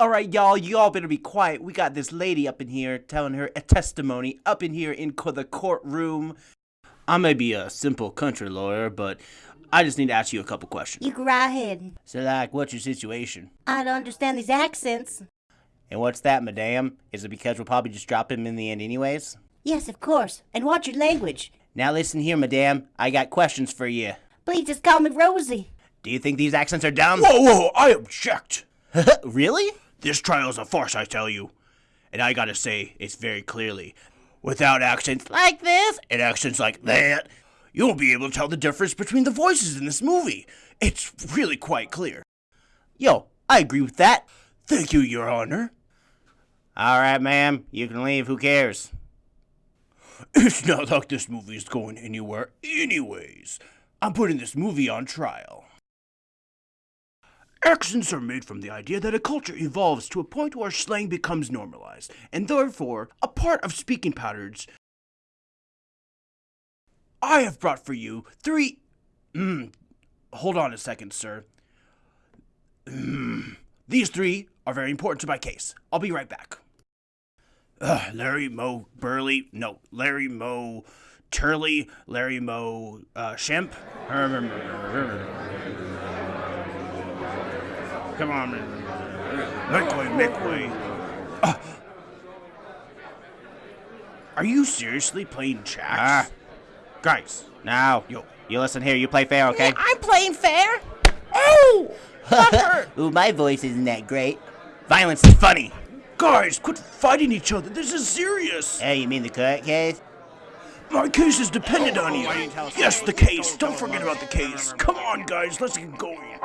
All right, y'all, y'all better be quiet. We got this lady up in here telling her a testimony up in here in co- the courtroom. I may be a simple country lawyer, but I just need to ask you a couple questions. You go right ahead. So, like, what's your situation? I don't understand these accents. And what's that, madame? Is it because we'll probably just drop him in the end, anyways? Yes, of course. And watch your language. Now, listen here, madame. I got questions for you. Please just call me Rosie. Do you think these accents are dumb? Whoa, whoa, I object. really? This trial's a farce, I tell you. And I gotta say, it's very clearly, without accents like this and accents like that, you won't be able to tell the difference between the voices in this movie. It's really quite clear. Yo, I agree with that. Thank you, Your Honor. All right, ma'am. You can leave. Who cares? It's not like this movie's going anywhere, anyways. I'm putting this movie on trial. Accents are made from the idea that a culture evolves to a point where slang becomes normalized, and therefore a part of speaking patterns. I have brought for you three. Mm, hold on a second, sir. Mm, these three are very important to my case. I'll be right back. Uh, Larry Moe Burley, no, Larry Moe Turley, Larry Moe uh, Shemp. Come on, man. Make way, make way. Uh, are you seriously playing chess? Ah. Guys, Now, yo, you listen here. You play fair, okay? I'm playing fair. Oh! Ooh, my voice isn't that great. Violence is funny. guys, quit fighting each other. This is serious. Hey, you mean the court case? My case is dependent on you. you? Yes, the case. Don't forget about the case. Come on, guys, let's get going.